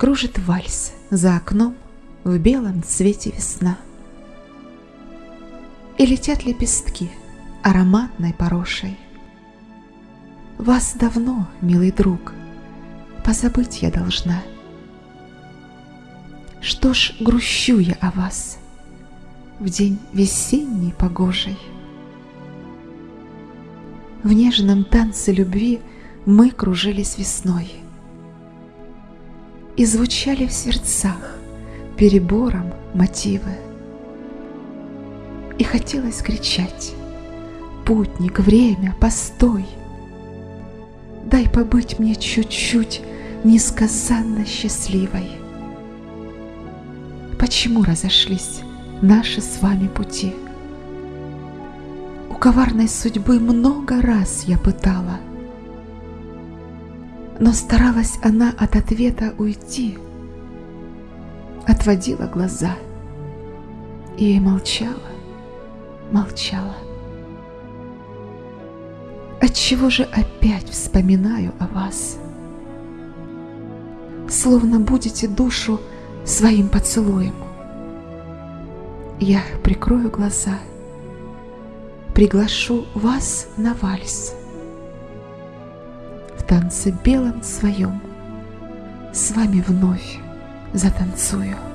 Кружит вальс за окном в белом цвете весна. И летят лепестки ароматной порошей. Вас давно, милый друг, позабыть я должна. Что ж грущу я о вас в день весенний погожий. В нежном танце любви мы кружились весной И звучали в сердцах перебором мотивы. И хотелось кричать «Путник, время, постой!» Дай побыть мне чуть-чуть несказанно счастливой. Почему разошлись наши с вами пути? коварной судьбы много раз я пытала, но старалась она от ответа уйти, отводила глаза и молчала, молчала. Отчего же опять вспоминаю о вас? Словно будете душу своим поцелуем. Я прикрою глаза — приглашу вас на вальс. Танце белом своем с вами вновь затанцую.